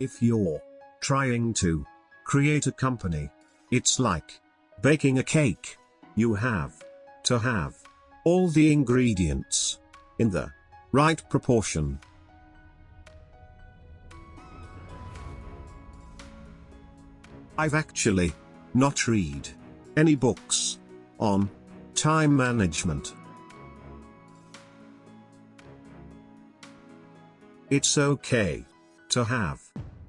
If you're trying to create a company, it's like baking a cake. You have to have all the ingredients in the right proportion. I've actually not read any books on time management. It's okay to have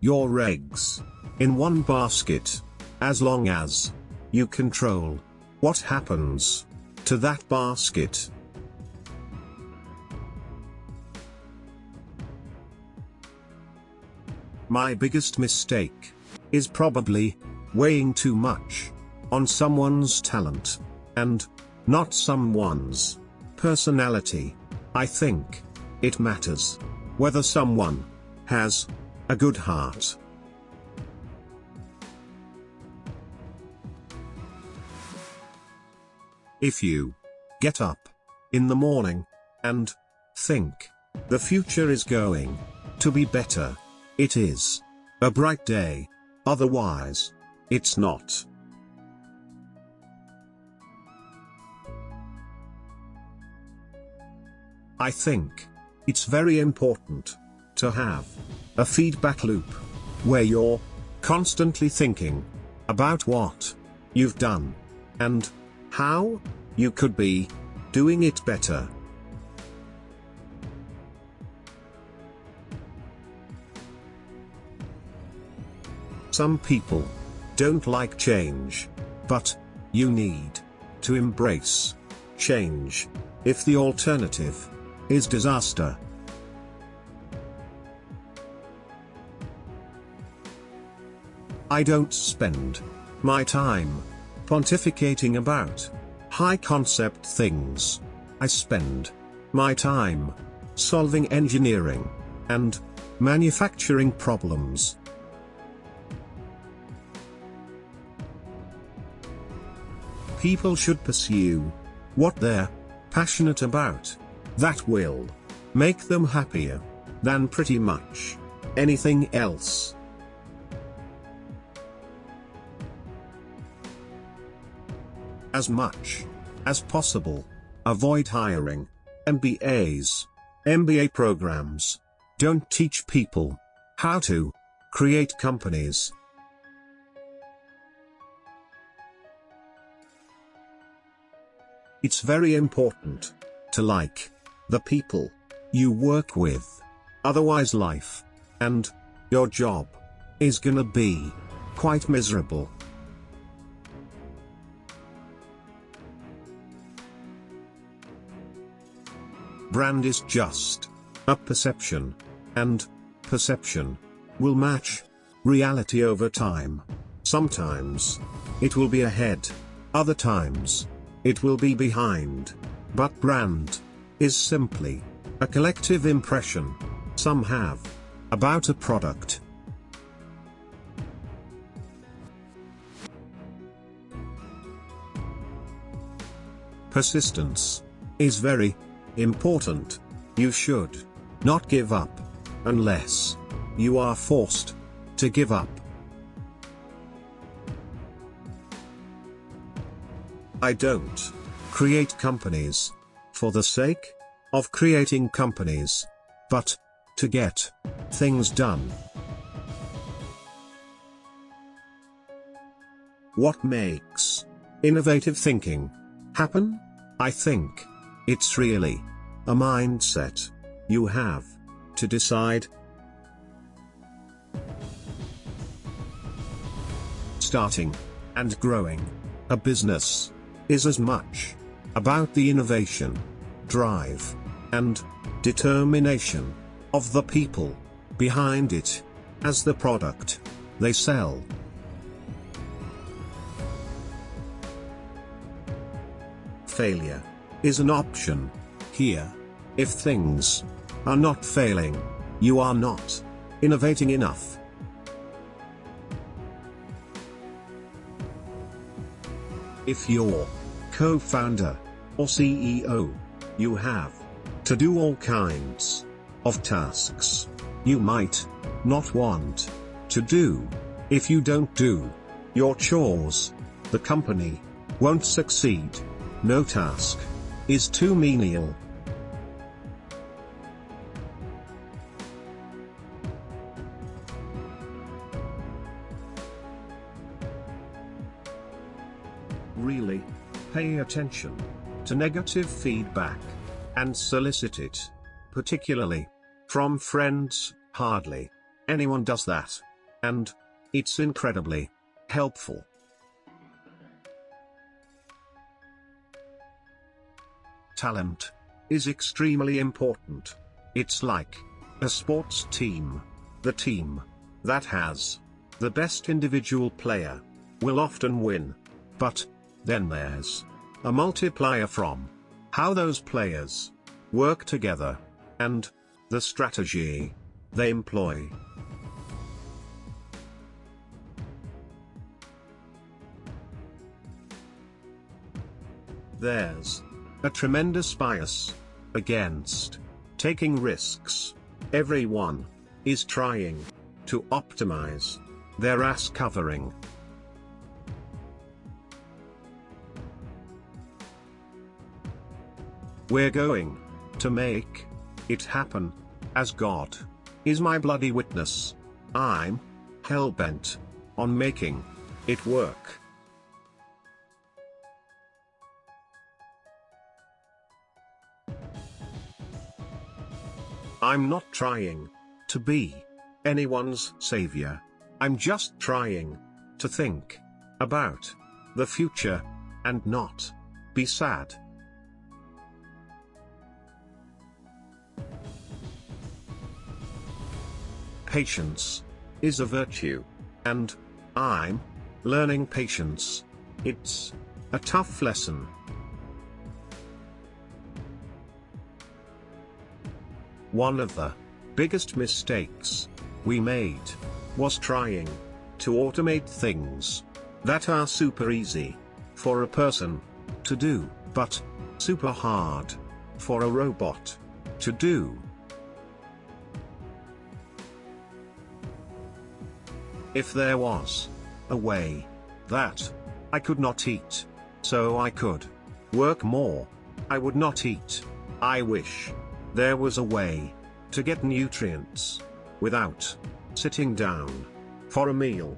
your eggs in one basket as long as you control what happens to that basket. My biggest mistake is probably weighing too much on someone's talent and not someone's personality. I think it matters whether someone has a good heart. If you get up in the morning and think the future is going to be better, it is a bright day, otherwise, it's not. I think it's very important to have a feedback loop where you're constantly thinking about what you've done and how you could be doing it better. Some people don't like change, but you need to embrace change if the alternative is disaster. I don't spend my time pontificating about high concept things. I spend my time solving engineering and manufacturing problems. People should pursue what they're passionate about. That will make them happier than pretty much anything else. As much as possible, avoid hiring MBAs. MBA programs don't teach people how to create companies. It's very important to like the people you work with. Otherwise life and your job is gonna be quite miserable. Brand is just a perception, and perception will match reality over time. Sometimes it will be ahead, other times it will be behind. But brand is simply a collective impression some have about a product. Persistence is very important. You should not give up unless you are forced to give up. I don't create companies for the sake of creating companies, but to get things done. What makes innovative thinking happen? I think it's really a mindset you have to decide. Starting and growing a business is as much about the innovation, drive, and determination of the people behind it as the product they sell. Failure is an option here. If things are not failing, you are not innovating enough. If you're co-founder or CEO, you have to do all kinds of tasks you might not want to do. If you don't do your chores, the company won't succeed. No task is too menial. Really, pay attention to negative feedback and solicit it, particularly from friends, hardly anyone does that. And it's incredibly helpful. Talent is extremely important. It's like a sports team. The team that has the best individual player will often win. But then there's a multiplier from how those players work together and the strategy they employ. There's a tremendous bias against taking risks. Everyone is trying to optimize their ass covering. We're going to make it happen as God is my bloody witness. I'm hell bent on making it work. I'm not trying to be anyone's savior. I'm just trying to think about the future and not be sad. Patience is a virtue, and I'm learning patience. It's a tough lesson. One of the biggest mistakes we made was trying to automate things that are super easy for a person to do, but super hard for a robot to do. If there was a way that I could not eat, so I could work more, I would not eat. I wish there was a way to get nutrients without sitting down for a meal.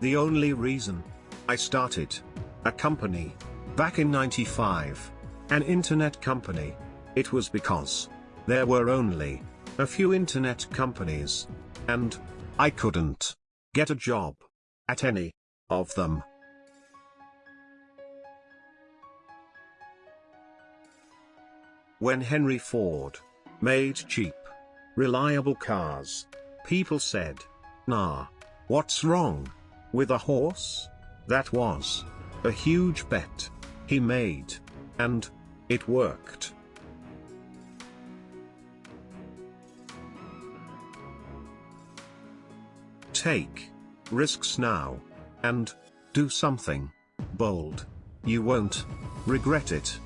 The only reason I started a company back in 95, an internet company, it was because there were only a few internet companies, and I couldn't get a job at any of them. When Henry Ford made cheap, reliable cars, people said, nah, what's wrong with a horse? That was a huge bet he made, and it worked. Take risks now and do something bold. You won't regret it.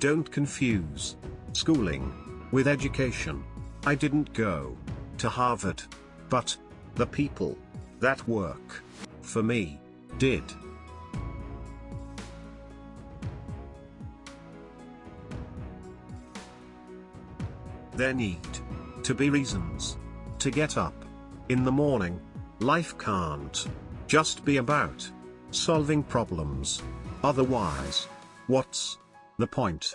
Don't confuse schooling with education. I didn't go to Harvard, but the people that work for me did. There need to be reasons to get up in the morning. Life can't just be about solving problems. Otherwise, what's the point.